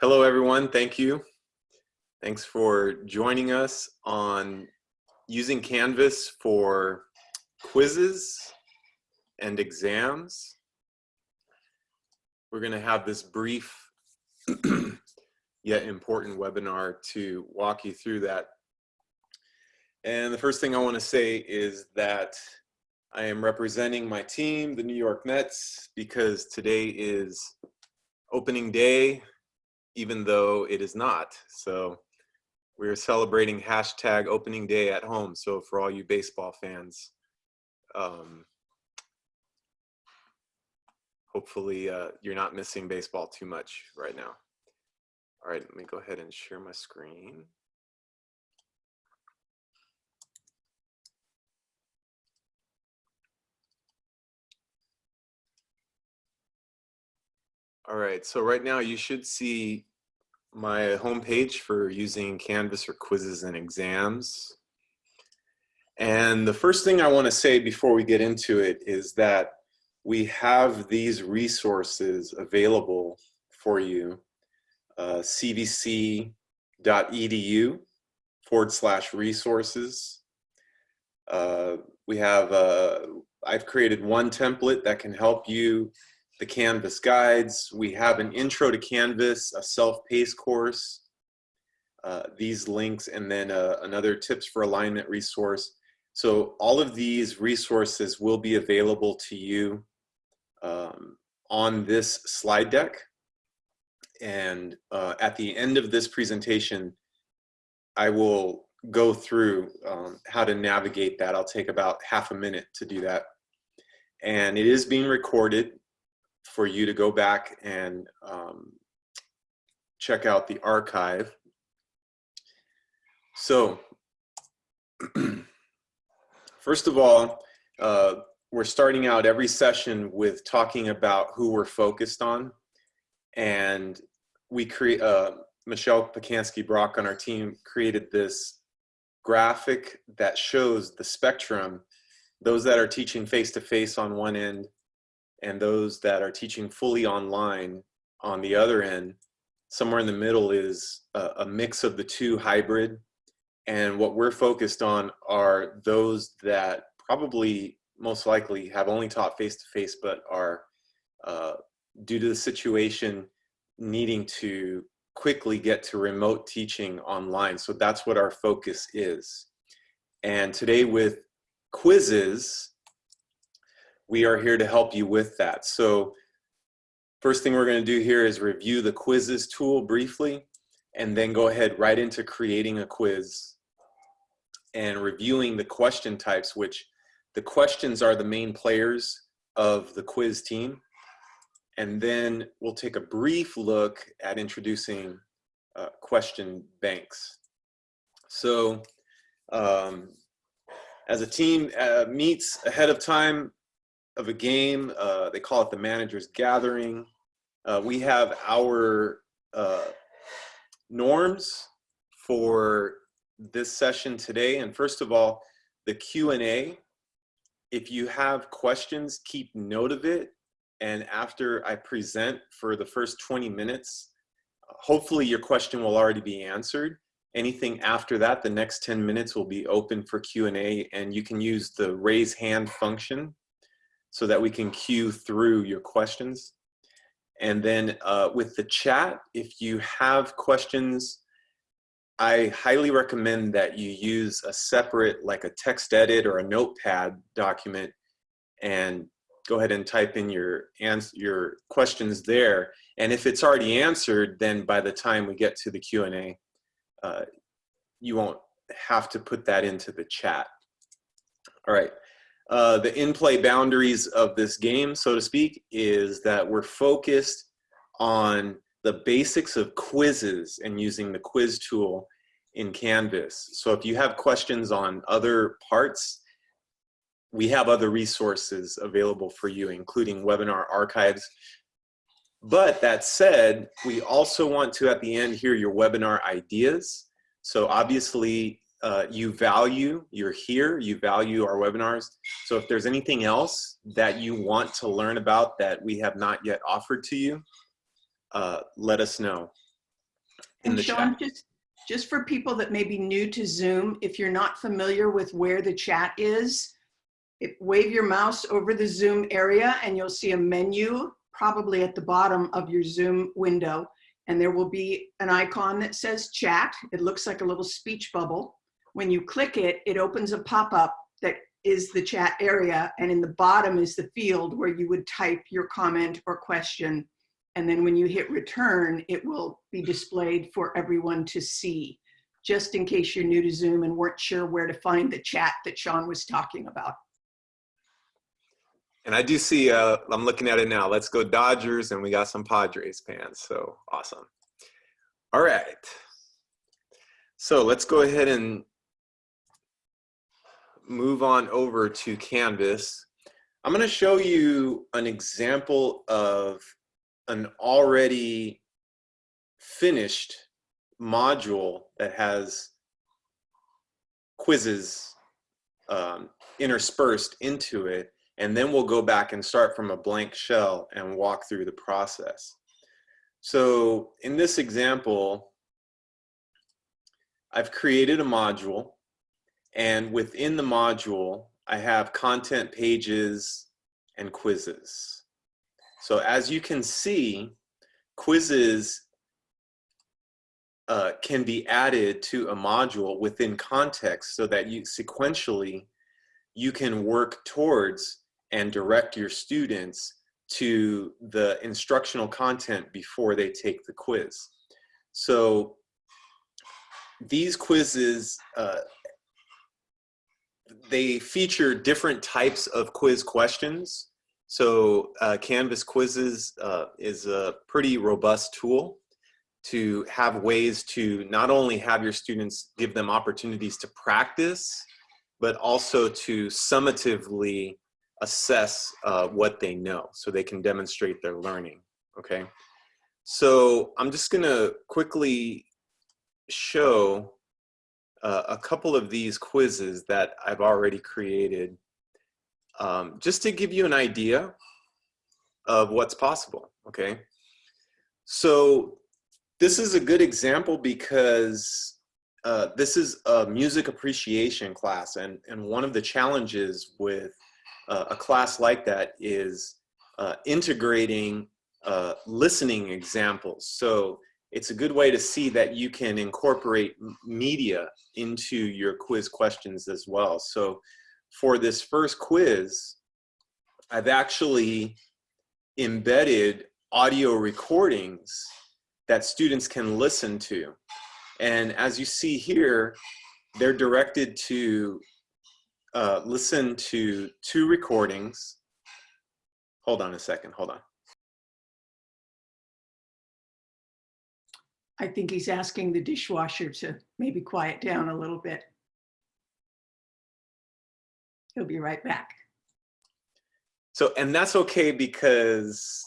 Hello, everyone. Thank you. Thanks for joining us on using Canvas for quizzes and exams. We're going to have this brief yet important webinar to walk you through that. And the first thing I want to say is that I am representing my team, the New York Mets, because today is opening day, even though it is not. So we're celebrating hashtag opening day at home. So for all you baseball fans, um, hopefully uh, you're not missing baseball too much right now. All right, let me go ahead and share my screen. All right, so right now you should see my homepage for using Canvas for quizzes and exams. And the first thing I want to say before we get into it is that we have these resources available for you, uh, cvc.edu forward slash resources. Uh, we have, uh, I've created one template that can help you the Canvas guides. We have an intro to Canvas, a self-paced course, uh, these links, and then uh, another tips for alignment resource. So all of these resources will be available to you um, on this slide deck. And uh, at the end of this presentation, I will go through um, how to navigate that. I'll take about half a minute to do that. And it is being recorded for you to go back and um, check out the archive. So, first of all, uh, we're starting out every session with talking about who we're focused on. And we create, uh, Michelle Pacansky Brock on our team created this graphic that shows the spectrum, those that are teaching face-to-face -face on one end, and those that are teaching fully online on the other end, somewhere in the middle is a, a mix of the two hybrid. And what we're focused on are those that probably most likely have only taught face-to-face -face, but are, uh, due to the situation, needing to quickly get to remote teaching online. So that's what our focus is. And today with quizzes, we are here to help you with that. So first thing we're gonna do here is review the quizzes tool briefly, and then go ahead right into creating a quiz and reviewing the question types, which the questions are the main players of the quiz team. And then we'll take a brief look at introducing uh, question banks. So um, as a team uh, meets ahead of time, of a game. Uh, they call it the manager's gathering. Uh, we have our uh, norms for this session today. And first of all, the Q&A. If you have questions, keep note of it. And after I present for the first 20 minutes, hopefully your question will already be answered. Anything after that, the next 10 minutes will be open for Q&A and you can use the raise hand function so that we can queue through your questions. And then uh, with the chat, if you have questions, I highly recommend that you use a separate, like a text edit or a notepad document and go ahead and type in your, your questions there. And if it's already answered, then by the time we get to the Q&A, uh, you won't have to put that into the chat. All right, uh, the in-play boundaries of this game, so to speak, is that we're focused on the basics of quizzes and using the quiz tool in Canvas. So if you have questions on other parts, we have other resources available for you, including webinar archives. But that said, we also want to, at the end, hear your webinar ideas. So obviously, uh, you value, you're here, you value our webinars. So if there's anything else that you want to learn about that we have not yet offered to you, uh, let us know in And the Sean, chat. just, just for people that may be new to Zoom, if you're not familiar with where the chat is, it, wave your mouse over the Zoom area and you'll see a menu probably at the bottom of your Zoom window. And there will be an icon that says chat. It looks like a little speech bubble. When you click it, it opens a pop-up that is the chat area. And in the bottom is the field where you would type your comment or question and then when you hit return, it will be displayed for everyone to see, just in case you're new to Zoom and weren't sure where to find the chat that Sean was talking about. And I do see, uh, I'm looking at it now. Let's go Dodgers, and we got some Padres fans. So awesome. All right. So let's go ahead and move on over to Canvas. I'm going to show you an example of an already finished module that has quizzes um, interspersed into it and then we'll go back and start from a blank shell and walk through the process. So in this example, I've created a module and within the module, I have content pages and quizzes. So as you can see, quizzes uh, can be added to a module within context so that you sequentially you can work towards and direct your students to the instructional content before they take the quiz. So these quizzes, uh, they feature different types of quiz questions. So uh, Canvas Quizzes uh, is a pretty robust tool to have ways to not only have your students give them opportunities to practice, but also to summatively assess uh, what they know so they can demonstrate their learning, okay? So I'm just gonna quickly show uh, a couple of these quizzes that I've already created um, just to give you an idea of what's possible, okay? So this is a good example because uh, this is a music appreciation class and, and one of the challenges with uh, a class like that is uh, integrating uh, listening examples. So it's a good way to see that you can incorporate media into your quiz questions as well. So for this first quiz, I've actually embedded audio recordings that students can listen to. And as you see here, they're directed to uh, listen to two recordings. Hold on a second, hold on. I think he's asking the dishwasher to maybe quiet down a little bit. He'll be right back. So, and that's okay because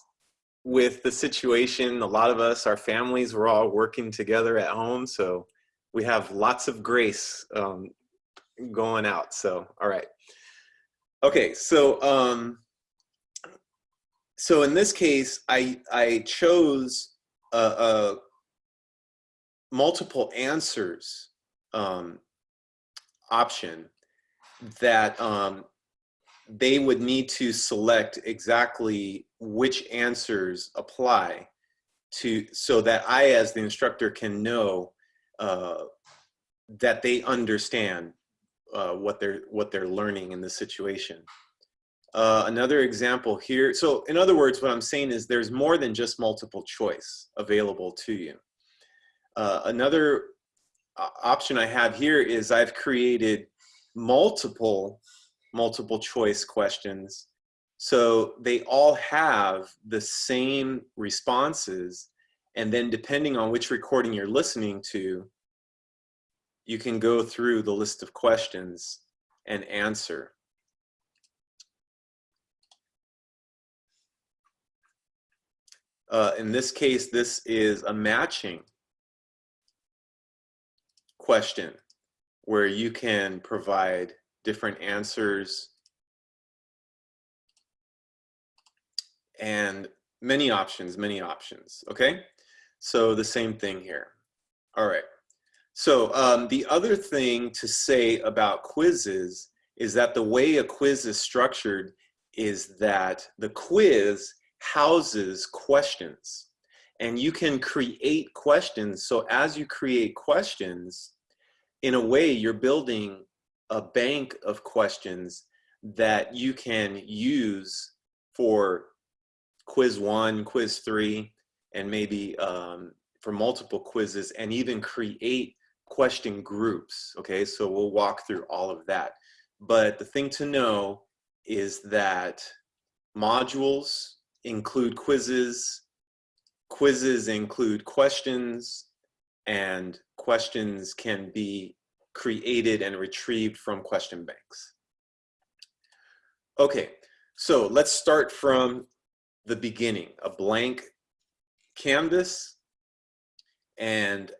with the situation, a lot of us, our families, we're all working together at home. So we have lots of grace um, going out. So, all right. Okay, so um, so in this case, I I chose a, a multiple answers um, option that um, they would need to select exactly which answers apply to so that I as the instructor can know uh, that they understand uh, what they're what they're learning in the situation. Uh, another example here. So in other words, what I'm saying is there's more than just multiple choice available to you. Uh, another uh, option I have here is I've created multiple multiple choice questions. So they all have the same responses. And then depending on which recording you're listening to, you can go through the list of questions and answer. Uh, in this case, this is a matching question. where you can provide different answers and many options, many options, okay? So the same thing here. All right. So um, the other thing to say about quizzes is that the way a quiz is structured is that the quiz houses questions and you can create questions. So as you create questions, in a way you're building a bank of questions that you can use for quiz one, quiz three, and maybe um, for multiple quizzes and even create question groups. Okay, so we'll walk through all of that. But the thing to know is that modules include quizzes, quizzes include questions, and questions can be created and retrieved from question banks. Okay, so let's start from the beginning, a blank canvas. And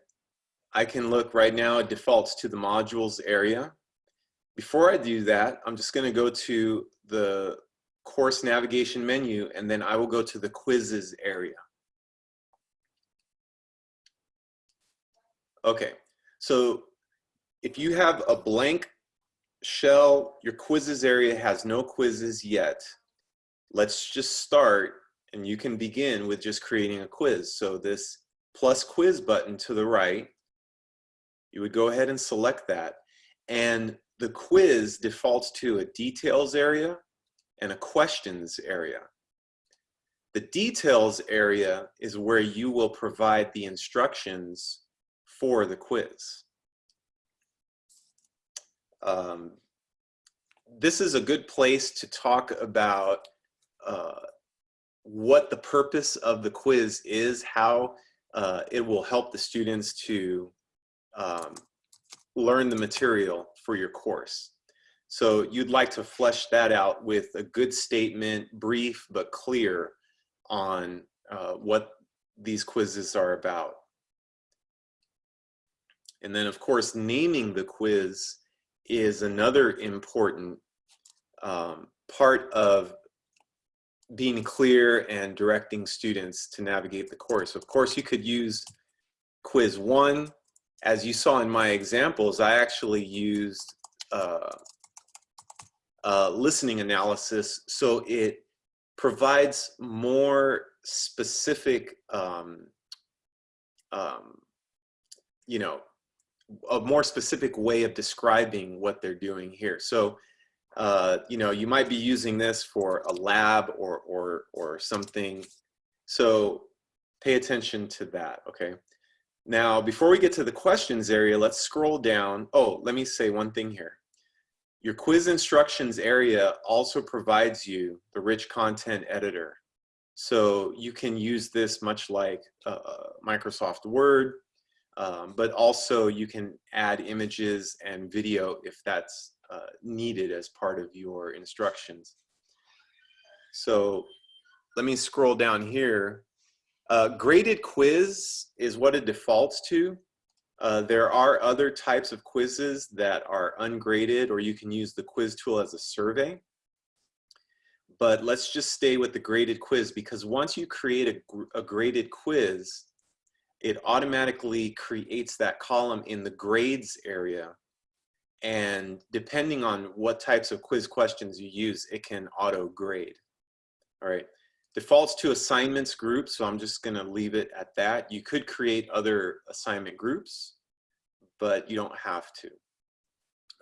I can look right now, it defaults to the modules area. Before I do that, I'm just gonna go to the course navigation menu and then I will go to the quizzes area. Okay, so if you have a blank shell, your quizzes area has no quizzes yet, let's just start and you can begin with just creating a quiz. So this plus quiz button to the right, you would go ahead and select that. And the quiz defaults to a details area and a questions area. The details area is where you will provide the instructions for the quiz. Um, this is a good place to talk about uh, what the purpose of the quiz is, how uh, it will help the students to um, learn the material for your course. So you'd like to flesh that out with a good statement, brief but clear on uh, what these quizzes are about. And then of course, naming the quiz is another important um, part of being clear and directing students to navigate the course. Of course, you could use quiz one. As you saw in my examples, I actually used uh, uh, listening analysis so it provides more specific, um, um, you know, a more specific way of describing what they're doing here. So uh, you know, you might be using this for a lab or, or, or something. So pay attention to that, okay? Now, before we get to the questions area, let's scroll down. Oh, let me say one thing here. Your quiz instructions area also provides you the rich content editor. So you can use this much like uh, Microsoft Word, um, but also you can add images and video if that's uh, needed as part of your instructions. So let me scroll down here. Uh, graded quiz is what it defaults to. Uh, there are other types of quizzes that are ungraded or you can use the quiz tool as a survey. But let's just stay with the graded quiz because once you create a, a graded quiz, it automatically creates that column in the grades area and depending on what types of quiz questions you use, it can auto grade. All right, defaults to assignments group, so I'm just gonna leave it at that. You could create other assignment groups, but you don't have to.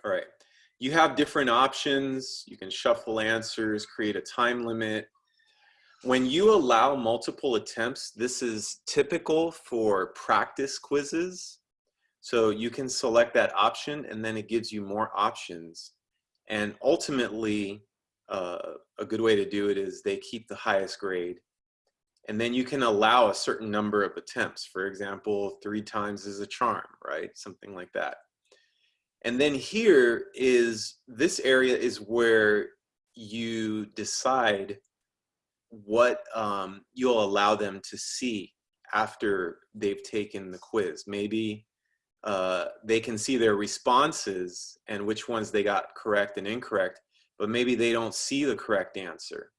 All right, you have different options. You can shuffle answers, create a time limit. When you allow multiple attempts, this is typical for practice quizzes. So you can select that option and then it gives you more options. And ultimately, uh, a good way to do it is they keep the highest grade. And then you can allow a certain number of attempts. For example, three times is a charm, right? Something like that. And then here is, this area is where you decide what um, you'll allow them to see after they've taken the quiz. Maybe uh, they can see their responses and which ones they got correct and incorrect, but maybe they don't see the correct answer.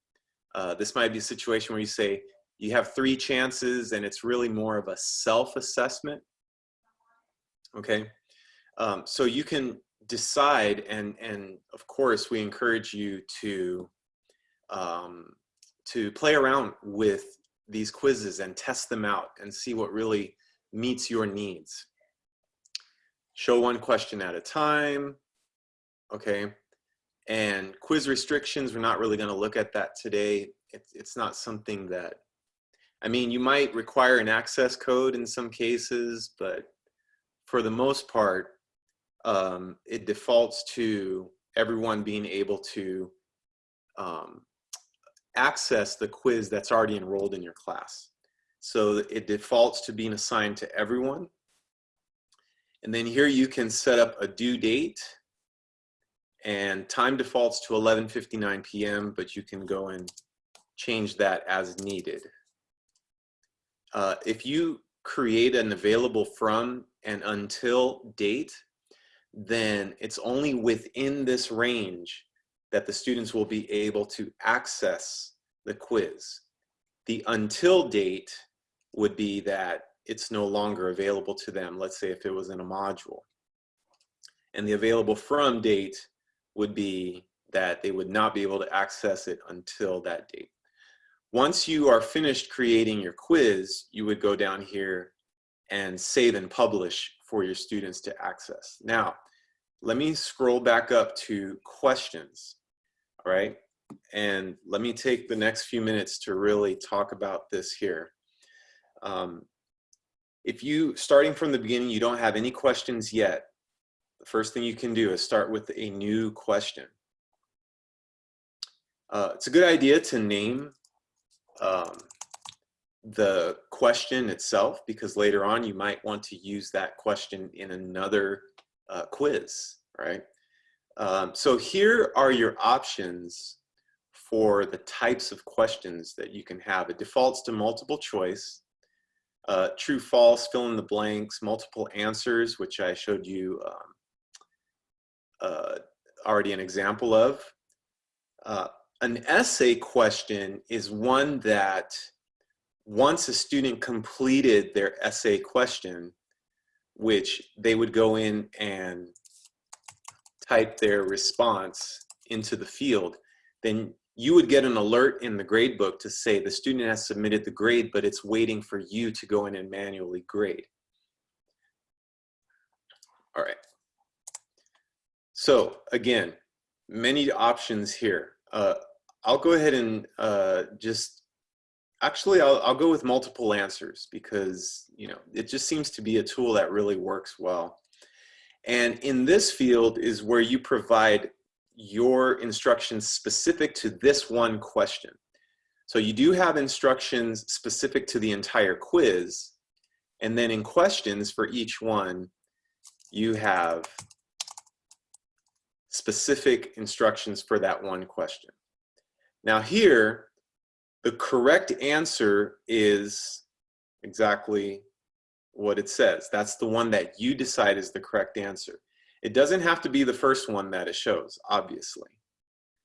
Uh, this might be a situation where you say you have three chances and it's really more of a self-assessment. Okay, um, so you can decide and, and of course we encourage you to, um, to play around with these quizzes and test them out and see what really meets your needs. Show one question at a time, okay? And quiz restrictions, we're not really gonna look at that today. It's, it's not something that, I mean, you might require an access code in some cases, but for the most part, um, it defaults to everyone being able to um, access the quiz that's already enrolled in your class. So it defaults to being assigned to everyone. And then here you can set up a due date and time defaults to 11.59 p.m., but you can go and change that as needed. Uh, if you create an available from and until date, then it's only within this range that the students will be able to access the quiz. The until date would be that it's no longer available to them, let's say if it was in a module. And the available from date would be that they would not be able to access it until that date. Once you are finished creating your quiz, you would go down here and save and publish for your students to access. Now, let me scroll back up to questions, all right? And let me take the next few minutes to really talk about this here. Um, if you, starting from the beginning, you don't have any questions yet, the first thing you can do is start with a new question. Uh, it's a good idea to name um, the question itself because later on you might want to use that question in another uh, quiz, right? Um, so here are your options for the types of questions that you can have. It defaults to multiple choice, uh, true, false, fill in the blanks, multiple answers, which I showed you um, uh, already an example of. Uh, an essay question is one that once a student completed their essay question, which they would go in and type their response into the field, then you would get an alert in the grade book to say the student has submitted the grade, but it's waiting for you to go in and manually grade. All right. So again, many options here. Uh, I'll go ahead and uh, just, actually I'll, I'll go with multiple answers because, you know, it just seems to be a tool that really works well. And in this field is where you provide your instructions specific to this one question. So you do have instructions specific to the entire quiz. And then in questions for each one, you have specific instructions for that one question. Now here, the correct answer is exactly what it says. That's the one that you decide is the correct answer. It doesn't have to be the first one that it shows, obviously.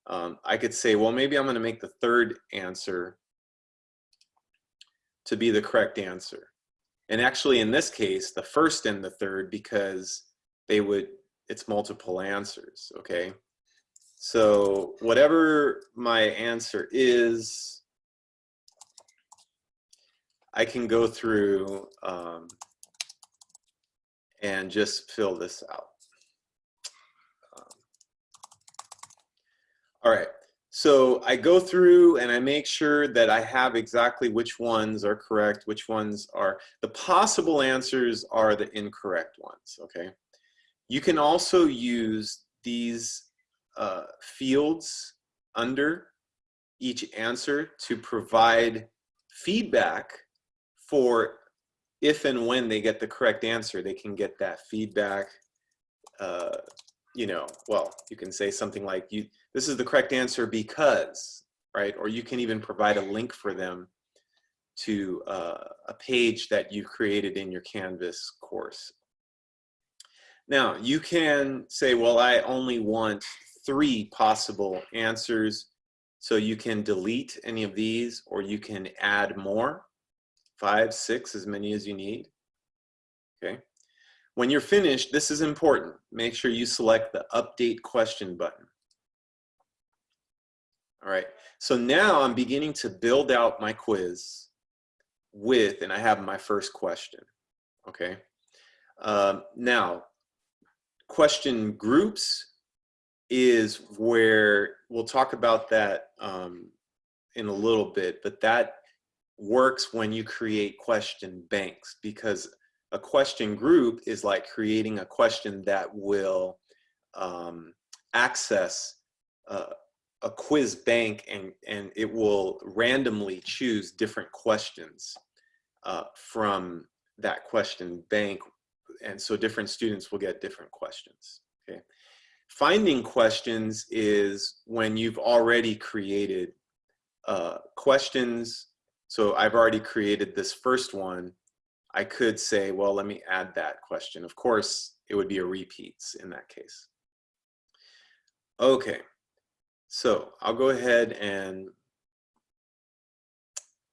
Um, I could say, well, maybe I'm gonna make the third answer to be the correct answer. And actually in this case, the first and the third because they would it's multiple answers, okay? So whatever my answer is, I can go through um, and just fill this out. Um, all right, so I go through and I make sure that I have exactly which ones are correct, which ones are, the possible answers are the incorrect ones, okay? You can also use these uh, fields under each answer to provide feedback for if and when they get the correct answer, they can get that feedback. Uh, you know, well, you can say something like, "You, this is the correct answer because," right? Or you can even provide a link for them to uh, a page that you created in your Canvas course Now, you can say, well, I only want three possible answers. So you can delete any of these or you can add more, five, six, as many as you need. Okay. When you're finished, this is important. Make sure you select the update question button. All right, so now I'm beginning to build out my quiz with, and I have my first question, okay? Um, now, question groups is where we'll talk about that um, in a little bit, but that works when you create question banks because a question group is like creating a question that will um, access uh, a quiz bank and, and it will randomly choose different questions uh, from that question bank. And so different students will get different questions, okay? Finding questions is when you've already created uh, questions. So I've already created this first one. I could say, well, let me add that question. Of course, it would be a repeats in that case. Okay, so I'll go ahead and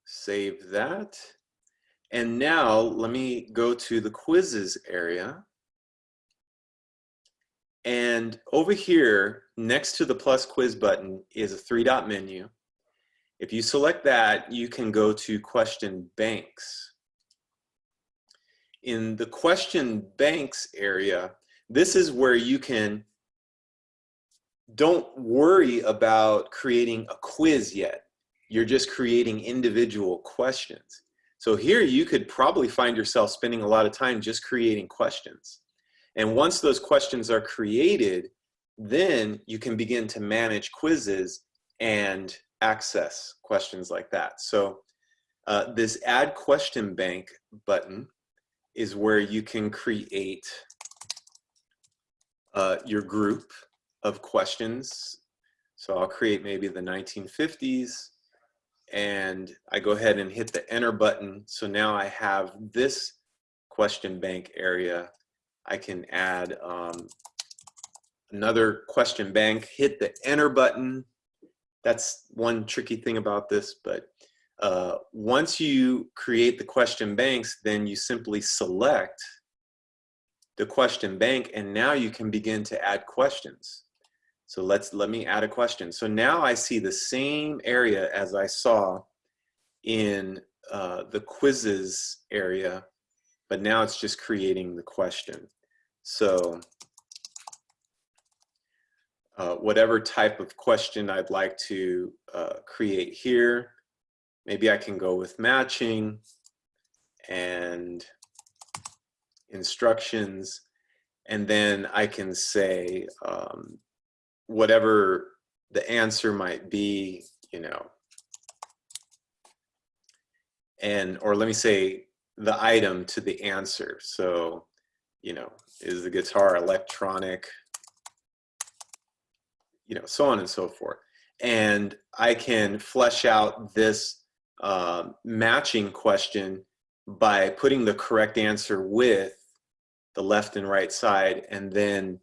save that. And now let me go to the quizzes area. And over here, next to the plus quiz button is a three dot menu. If you select that, you can go to question banks. In the question banks area, this is where you can don't worry about creating a quiz yet. You're just creating individual questions. So here you could probably find yourself spending a lot of time just creating questions. And once those questions are created, then you can begin to manage quizzes and access questions like that. So uh, this add question bank button is where you can create uh, your group of questions. So I'll create maybe the 1950s and I go ahead and hit the enter button. So now I have this question bank area. I can add um, another question bank, hit the enter button. That's one tricky thing about this, but uh, once you create the question banks, then you simply select the question bank and now you can begin to add questions. So let's let me add a question. So now I see the same area as I saw in uh, the quizzes area, but now it's just creating the question. So uh, whatever type of question I'd like to uh, create here, maybe I can go with matching and instructions, and then I can say, um, whatever the answer might be, you know, and, or let me say the item to the answer. So, you know, is the guitar electronic, you know, so on and so forth. And I can flesh out this uh, matching question by putting the correct answer with the left and right side and then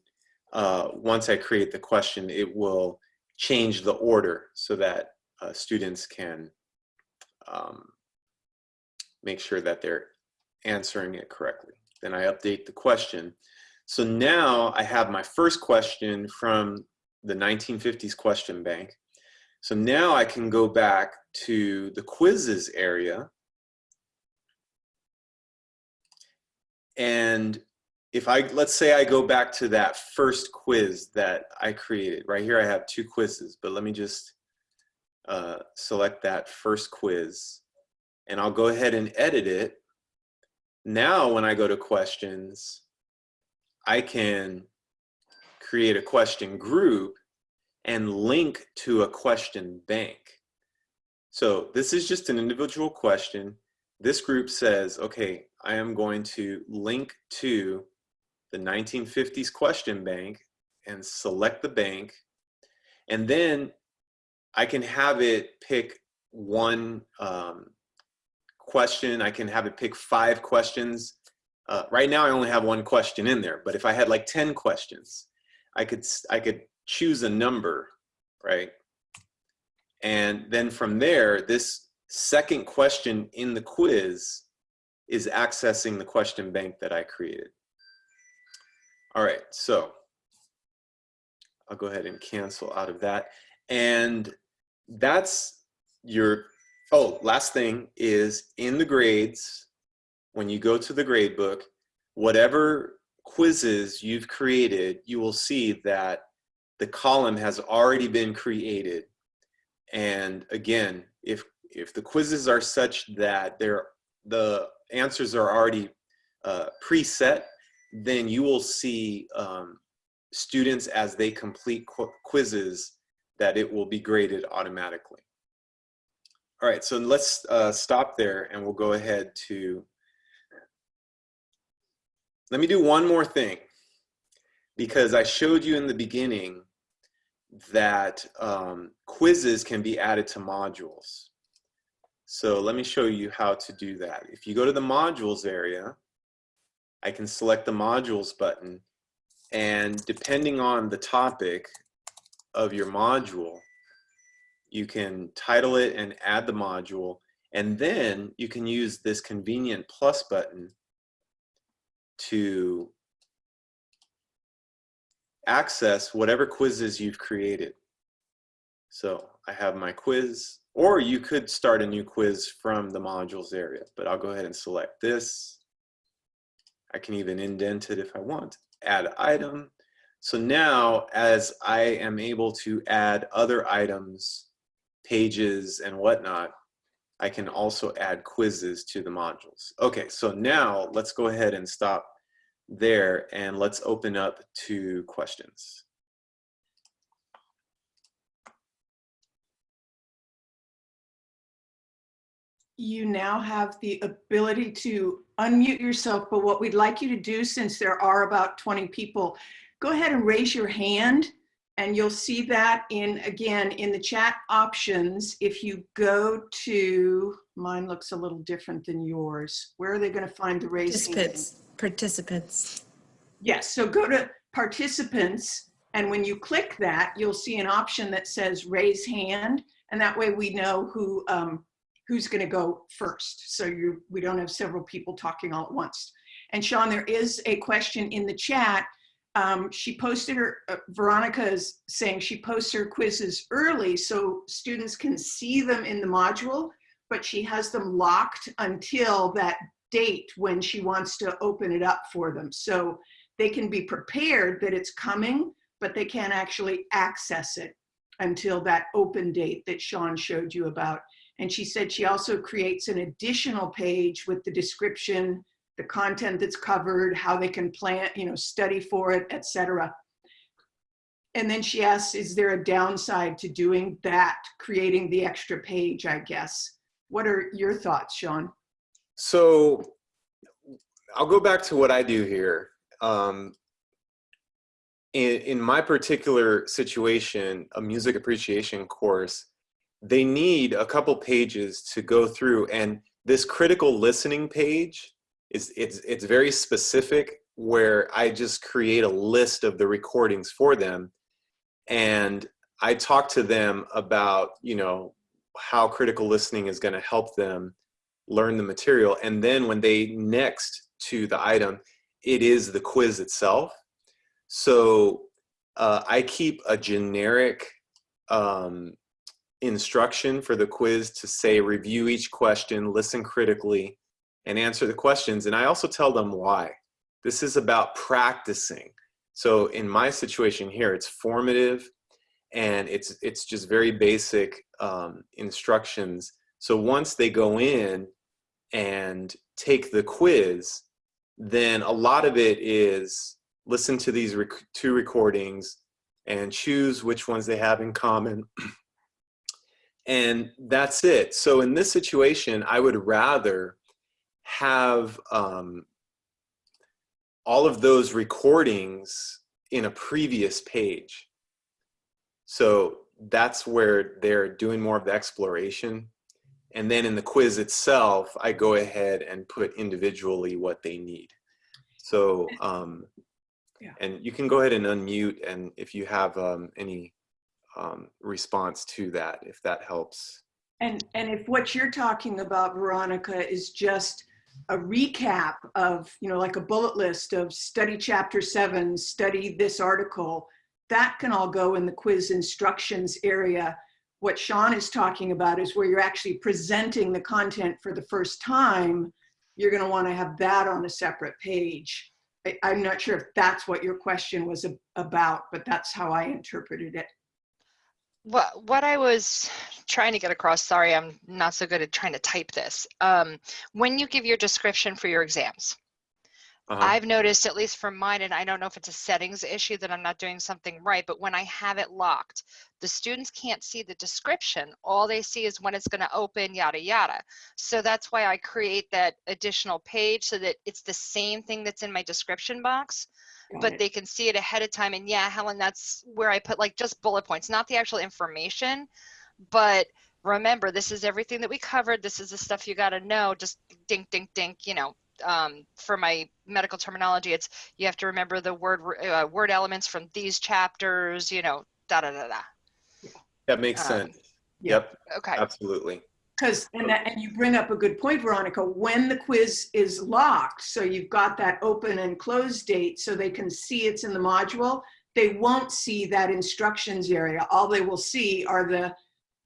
uh, once I create the question, it will change the order so that uh, students can um, make sure that they're answering it correctly. Then I update the question. So now I have my first question from the 1950s question bank. So now I can go back to the quizzes area and if I, let's say I go back to that first quiz that I created, right here I have two quizzes, but let me just uh, select that first quiz and I'll go ahead and edit it. Now when I go to questions, I can create a question group and link to a question bank. So this is just an individual question. This group says, okay, I am going to link to the 1950s question bank and select the bank. And then I can have it pick one um, question. I can have it pick five questions uh, right now I only have one question in there, but if I had like 10 questions, I could, I could choose a number, right? And then from there, this second question in the quiz is accessing the question bank that I created. All right, so I'll go ahead and cancel out of that. And that's your, oh, last thing is in the grades, when you go to the grade book, whatever quizzes you've created, you will see that the column has already been created. And again, if, if the quizzes are such that they're, the answers are already uh, preset, then you will see um, students as they complete qu quizzes that it will be graded automatically. All right, so let's uh, stop there and we'll go ahead to, let me do one more thing because I showed you in the beginning that um, quizzes can be added to modules. So let me show you how to do that. If you go to the modules area, I can select the modules button and depending on the topic of your module, you can title it and add the module and then you can use this convenient plus button to access whatever quizzes you've created. So I have my quiz, or you could start a new quiz from the modules area, but I'll go ahead and select this. I can even indent it if I want. Add item. So now as I am able to add other items, pages and whatnot, I can also add quizzes to the modules. Okay, so now let's go ahead and stop there and let's open up to questions. You now have the ability to unmute yourself, but what we'd like you to do, since there are about 20 people, go ahead and raise your hand and you'll see that in, again, in the chat options, if you go to, mine looks a little different than yours. Where are they gonna find the raise hand? Participants, participants. Yes, so go to participants, and when you click that, you'll see an option that says raise hand, and that way we know who um, who's going to go first. So you we don't have several people talking all at once. And Sean, there is a question in the chat. Um, she posted her, uh, Veronica is saying she posts her quizzes early so students can see them in the module, but she has them locked until that date when she wants to open it up for them. So they can be prepared that it's coming, but they can't actually access it until that open date that Sean showed you about. And she said she also creates an additional page with the description, the content that's covered, how they can plan, you know, study for it, etc. And then she asks, is there a downside to doing that, creating the extra page, I guess? What are your thoughts, Sean? So I'll go back to what I do here. Um, in, in my particular situation, a music appreciation course, they need a couple pages to go through and this critical listening page is it's it's very specific where I just create a list of the recordings for them and I talk to them about, you know, how critical listening is going to help them learn the material and then when they next to the item it is the quiz itself. So uh, I keep a generic um, instruction for the quiz to say review each question, listen critically, and answer the questions. And I also tell them why. This is about practicing. So in my situation here, it's formative and it's, it's just very basic um, instructions. So once they go in and take the quiz, then a lot of it is listen to these rec two recordings and choose which ones they have in common. and that's it. So in this situation, I would rather have um, all of those recordings in a previous page. So that's where they're doing more of the exploration. And then in the quiz itself, I go ahead and put individually what they need. So, um, Yeah. and you can go ahead and unmute and if you have um, any um, response to that, if that helps. And, and if what you're talking about, Veronica, is just a recap of, you know, like a bullet list of study chapter seven, study this article, that can all go in the quiz instructions area. What Sean is talking about is where you're actually presenting the content for the first time. You're going to want to have that on a separate page. I, I'm not sure if that's what your question was ab- about, but that's how I interpreted it. What what I was trying to get across, sorry, I'm not so good at trying to type this. Um, when you give your description for your exams, Uh-huh. I've noticed, at least for mine, and I don't know if it's a settings issue that I'm not doing something right, but when I have it locked, the students can't see the description. All they see is when it's going to open, yada, yada. So that's why I create that additional page so that it's the same thing that's in my description box, Got but it. they can see it ahead of time. And yeah, Helen, that's where I put like just bullet points, not the actual information, but remember, this is everything that we covered. This is the stuff you got to know. Just dink, dink, dink, you know, um, for my medical terminology, it's you have to remember the word uh, word elements from these chapters. You know, da da da da. That makes um, sense. yeah. Yep, Okay. absolutely. Because, and, that- and you bring up a good point, Veronica, when the quiz is locked, so you've got that open and close date so they can see it's in the module, they won't see that instructions area. All they will see are the,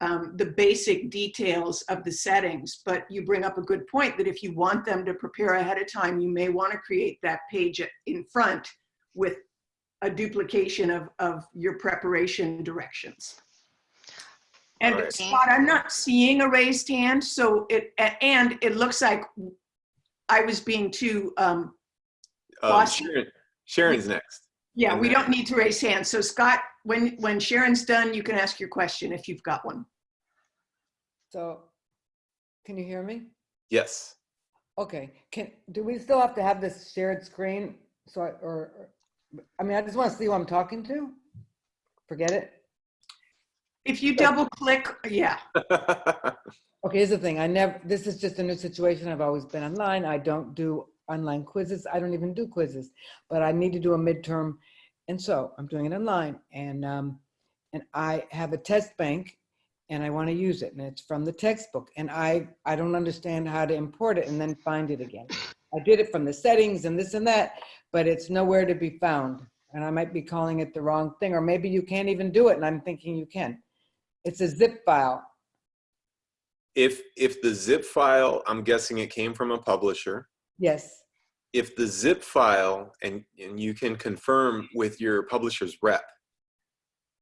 um, the basic details of the settings. But you bring up a good point that if you want them to prepare ahead of time, you may want to create that page in front with a duplication of, of your preparation directions. And Alright. Scott, I'm not seeing a raised hand, so it, and it looks like I was being too, um, Um, Sharon, Sharon's next. Yeah, we don't need to raise hands. So Scott, when, when Sharon's done, you can ask your question if you've got one. So, can you hear me? Yes. Okay, can, do we still have to have this shared screen? So, I- or, or- I mean, I just want to see who I'm talking to. Forget it. If you double click, yeah, Okay, here's the thing. I never, this is just a new situation. I've always been online. I don't do online quizzes. I don't even do quizzes, but I need to do a midterm. And so I'm doing it online and, um, and I have a test bank and I want to use it and it's from the textbook and I, I don't understand how to import it and then find it again. I did it from the settings and this and that, but it's nowhere to be found. And I might be calling it the wrong thing, or maybe you can't even do it and I'm thinking you can. It's a zip file. If, if the zip file, I'm guessing it came from a publisher. Yes. If the zip file, and, and you can confirm with your publisher's rep,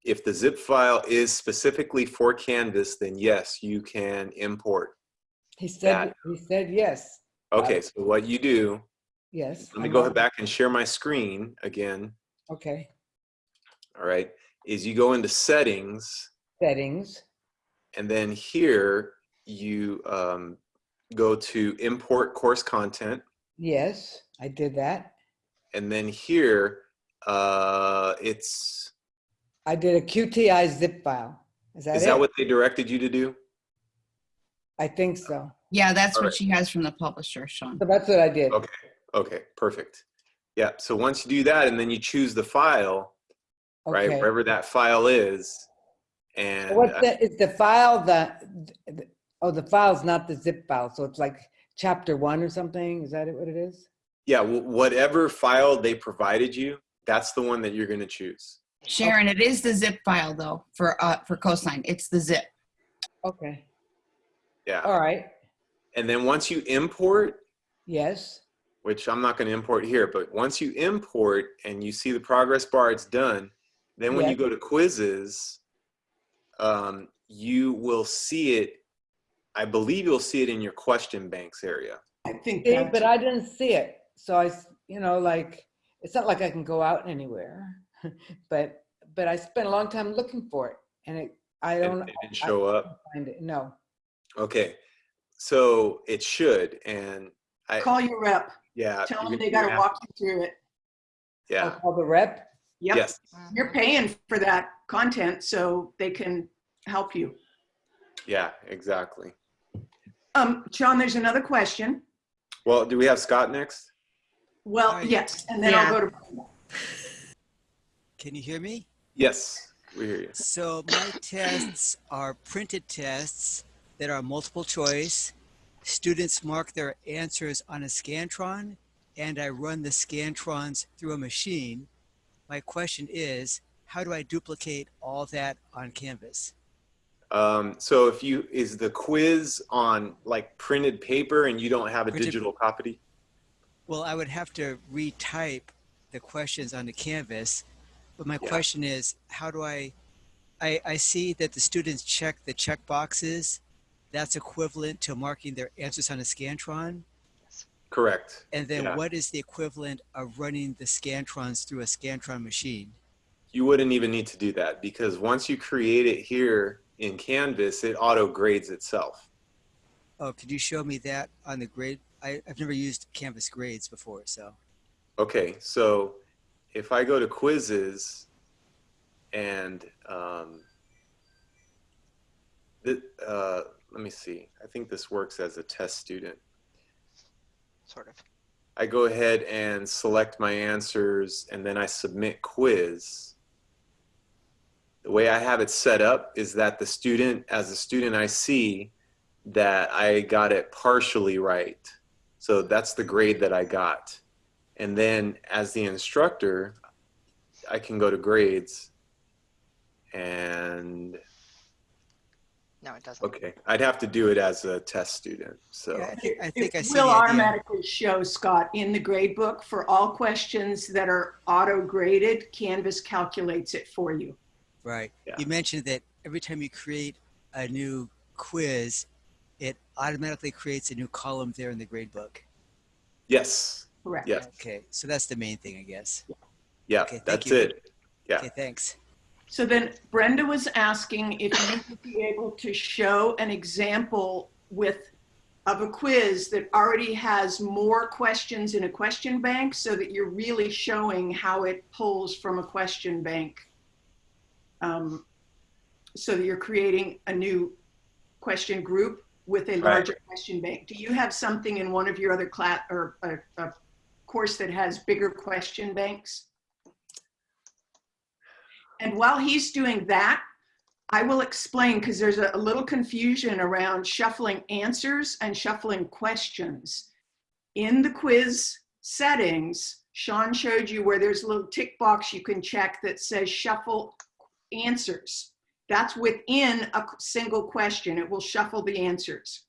if the zip file is specifically for Canvas, then yes, you can import. He said, That- he said yes, Okay, so what you do, yes. let me I'm go on- back and share my screen again, Okay, all right, is you go into settings, settings, and then here you um, go to import course content, yes, I did that. and then here uh, it's, I did a QTI zip file. Is that is it? that what they directed you to do? I think so. Yeah, that's All what right. she has from the publisher, Sean. So that's what I did. Okay. Okay, perfect. Yeah, so once you do that and then you choose the file, right, wherever that file is, and What's uh, the, is the file the, the- oh, the file's not the zip file, so it's like chapter one or something? Is that it- what it is? yeah, whatever file they provided you, that's the one that you're going to choose. Sharon, it is the zip file though for uh for coastline. It's the zip. Okay, Yeah. all right, And then once you import, yes, which I'm not going to import here, but once you import and you see the progress bar, it's done. Then when Yeah. you go to quizzes, um, you will see it. I believe you'll see it in your question banks area. I think See, but I didn't see it, so I, you know, like, it's not like I can go out anywhere, but, but I spent a long time looking for it, and it, I don't it didn't show up. find it, no. Okay, so it should, and I call your rep, yeah. tell them they gotta walk you through it. I'll Yeah. call the rep, Yep, Yes. you're paying for that content, so they can help you. Yeah. Exactly. Um, John, there's another question. Well, do we have Scott next? Well, Hi. yes, and then I'll go to, Can you hear me? Yes, we hear you. So my tests are printed tests that are multiple choice. Students mark their answers on a Scantron and I run the Scantrons through a machine. My question is, how do I duplicate all that on Canvas? Um, so if you, is the quiz on like printed paper and you don't have a Printed- digital copy? Well, I would have to retype the questions on the Canvas, but my Yeah. question is, how do I, I, I see that the students check the check boxes. That's equivalent to marking their answers on a Scantron. Correct. And then Yeah. what is the equivalent of running the Scantrons through a Scantron machine? You wouldn't even need to do that because once you create it here in Canvas, it auto grades itself. Oh, could you show me that on the grade? I, I've never used Canvas grades before, so. Okay, so if I go to quizzes and um, th- uh, let me see, I think this works as a test student. Sort of. I go ahead and select my answers and then I submit quiz. The way I have it set up is that the student, as a student, I see that I got it partially right. So that's the grade that I got. And then as the instructor, I can go to grades and No, it doesn't. okay, I'd have to do it as a test student. So. Yeah, I think, I, think I it see will the idea. automatically show, Scott, in the grade book for all questions that are auto graded, Canvas calculates it for you. Right. Yeah. You mentioned that every time you create a new quiz, it automatically creates a new column there in the grade book. Yes. Correct. Yes. Okay, so that's the main thing, I guess. Yeah. Okay, that's you. it. Yeah. Okay, thanks. So then Brenda was asking if you would be able to show an example with, of a quiz that already has more questions in a question bank so that you're really showing how it pulls from a question bank. Um, So that you're creating a new question group with a Right. larger question bank. Do you have something in one of your other class or a, a course that has bigger question banks? And while he's doing that, I will explain because there's a, a little confusion around shuffling answers and shuffling questions. In the quiz settings, Sean showed you where there's a little tick box you can check that says shuffle answers. That's within a single question. It will shuffle the answers.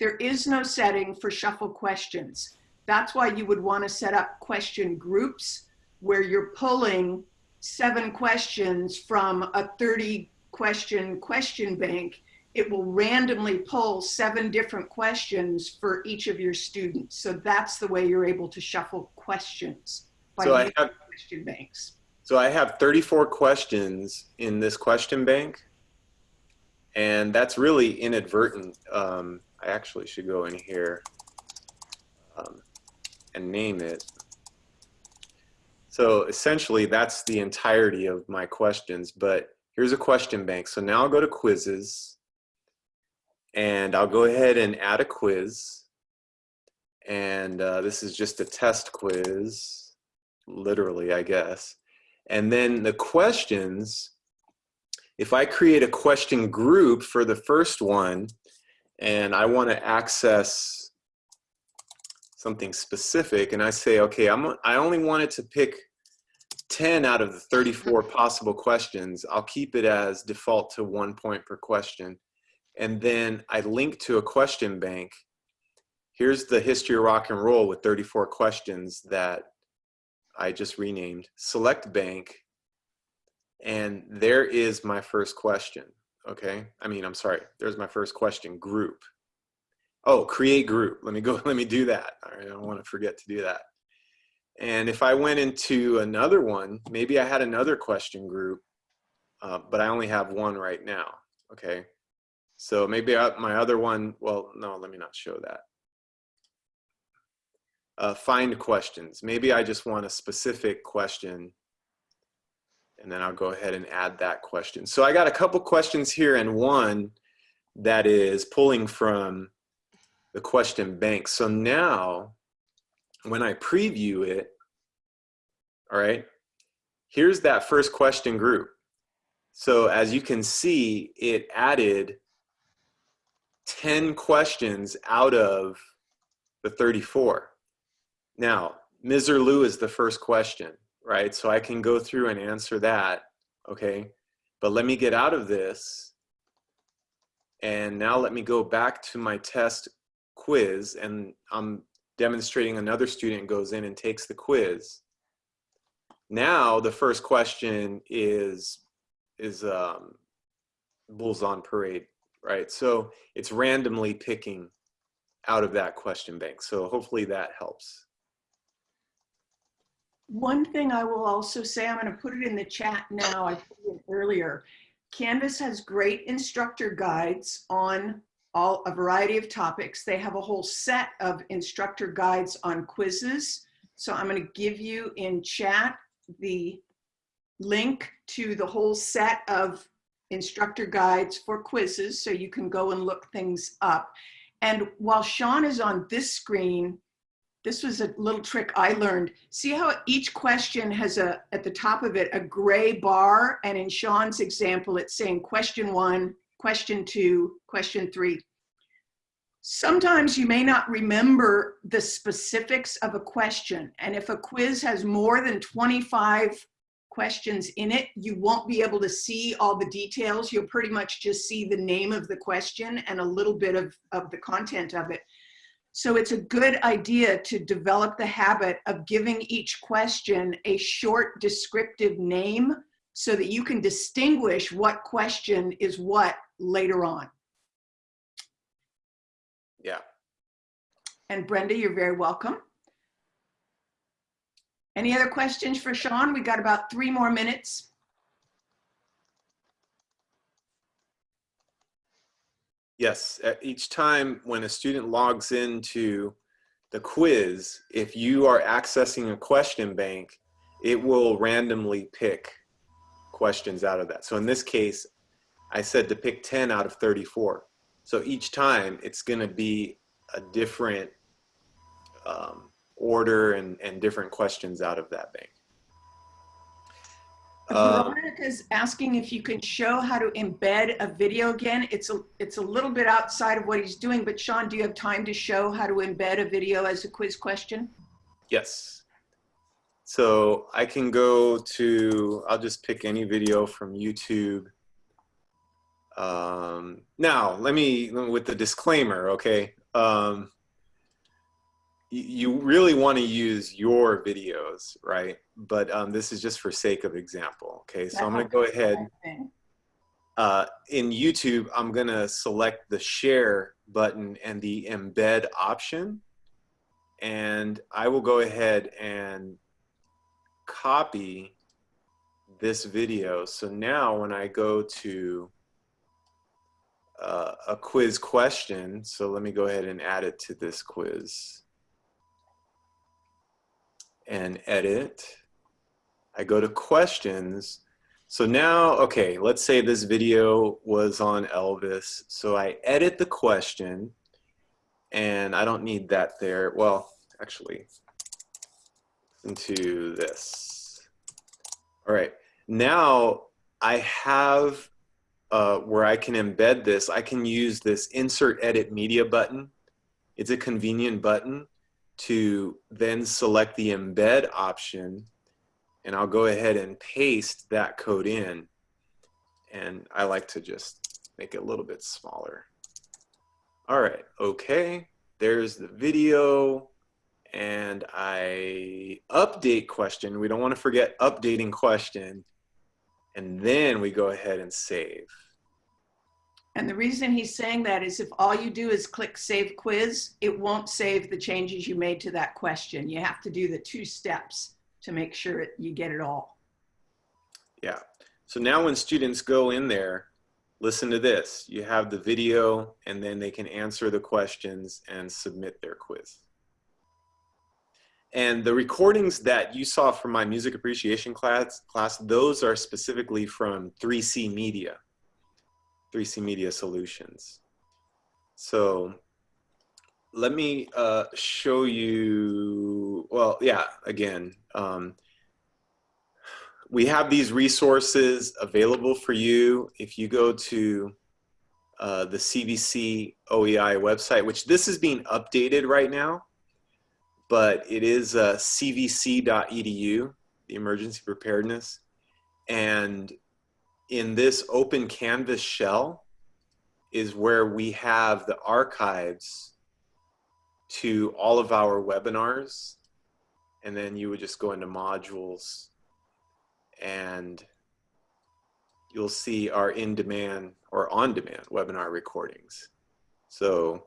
There is no setting for shuffle questions. That's why you would want to set up question groups where you're pulling seven questions from a 30 question question bank. It will randomly pull seven different questions for each of your students. So that's the way you're able to shuffle questions by So using have question banks. So I have 34 questions in this question bank, and that's really inadvertent. Um, I actually should go in here um, and name it. So essentially, that's the entirety of my questions, but here's a question bank. So now I'll go to quizzes, and I'll go ahead and add a quiz. And uh, this is just a test quiz, literally, I guess. And then the questions, if I create a question group for the first one, and I want to access something specific, and I say, okay, I'm, I only wanted to pick 10 out of the 34 mm-hmm. possible questions, I'll keep it as default to one point per question. And then I link to a question bank. Here's the history of rock and roll with 34 questions that I just renamed select bank and there is my first question okay? I mean I'm sorry there's my first question group. Oh create group. Let me go let me do that. All right I don't want to forget to do that. And if I went into another one maybe I had another question group uh, but I only have one right now okay? So maybe I, my other one well no let me not show that uh, find questions. Maybe I just want a specific question and then I'll go ahead and add that question. So I got a couple questions here and one that is pulling from the question bank. So now when I preview it, all right, here's that first question group. So as you can see, it added 10 questions out of the 34. Now, Misirlou is the first question, right? So I can go through and answer that, okay? But let me get out of this. And now let me go back to my test quiz and I'm demonstrating another student goes in and takes the quiz. Now the first question is, is um, Bulls on Parade, right? So it's randomly picking out of that question bank. So hopefully that helps. One thing I will also say, I'm going to put it in the chat now, I put it earlier. Canvas has great instructor guides on all, a variety of topics. They have a whole set of instructor guides on quizzes. So I'm going to give you in chat the link to the whole set of instructor guides for quizzes so you can go and look things up. And while Sean is on this screen, this was a little trick I learned. See how each question has a, at the top of it, a gray bar. And in Sean's example, it's saying question one, question two, question three. Sometimes you may not remember the specifics of a question. And if a quiz has more than 25 questions in it, you won't be able to see all the details. You'll pretty much just see the name of the question and a little bit of, of the content of it. So it's a good idea to develop the habit of giving each question a short descriptive name so that you can distinguish what question is what later on. Yeah. And Brenda, you're very welcome. Any other questions for Sean? We got about three more minutes. Yes, at each time when a student logs into the quiz, if you are accessing a question bank, it will randomly pick questions out of that. So in this case, I said to pick 10 out of 34. So each time it's gonna be a different um, order and, and different questions out of that bank. Um, Veronica's asking if you can show how to embed a video again. It's a, it's a little bit outside of what he's doing, but Sean, do you have time to show how to embed a video as a quiz question? Yes. So I can go to, I'll just pick any video from YouTube. Um, now, let me, with the disclaimer, okay? Um, you really want to use your videos, right? But um, this is just for sake of example, okay? So I'm going to go ahead. Uh, in YouTube, I'm going to select the share button and the embed option. And I will go ahead and copy this video. So now when I go to uh, a quiz question, so let me go ahead and add it to this quiz and edit. I go to questions. So now, okay, let's say this video was on Elvis. So I edit the question and I don't need that there. Well, actually, into this. All right, now I have uh, where I can embed this. I can use this insert edit media button. It's a convenient button to then select the embed option and I'll go ahead and paste that code in and I like to just make it a little bit smaller. All right, okay, there's the video and I update question. We don't want to forget updating question and then we go ahead and save. And the reason he's saying that is if all you do is click save quiz, it won't save the changes you made to that question. You have to do the two steps to make sure it, you get it all. Yeah. So now when students go in there, listen to this. You have the video and then they can answer the questions and submit their quiz. And the recordings that you saw from my music appreciation class, class those are specifically from 3C Media. 3C Media Solutions. So let me uh, show you, well, yeah, again, um, we have these resources available for you if you go to uh, the CVC OEI website, which this is being updated right now, but it is uh, cvc.edu, the emergency preparedness. And in this open canvas shell is where we have the archives to all of our webinars. And then you would just go into modules and you'll see our in-demand or on-demand webinar recordings. So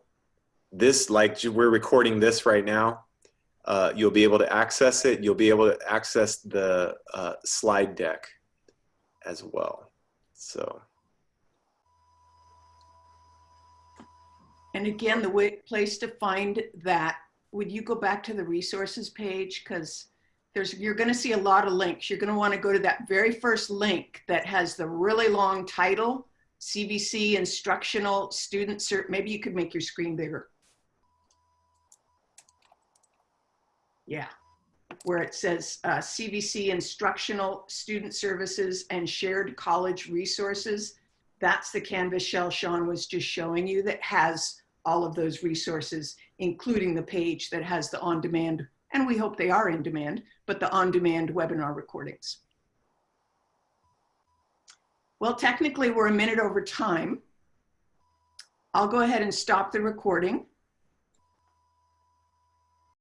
this, like we're recording this right now, uh, you'll be able to access it. You'll be able to access the uh, slide deck as well. So. And again, the way, place to find that, would you go back to the resources page? Because there's, you're gonna see a lot of links. You're gonna wanna go to that very first link that has the really long title, CVC Instructional Student Cert. Maybe you could make your screen bigger. Yeah, where it says uh, CVC Instructional Student Services and Shared College Resources. That's the Canvas shell Sean was just showing you that has all of those resources, including the page that has the on-demand, and we hope they are in demand, but the on-demand webinar recordings. Well, technically we're a minute over time. I'll go ahead and stop the recording.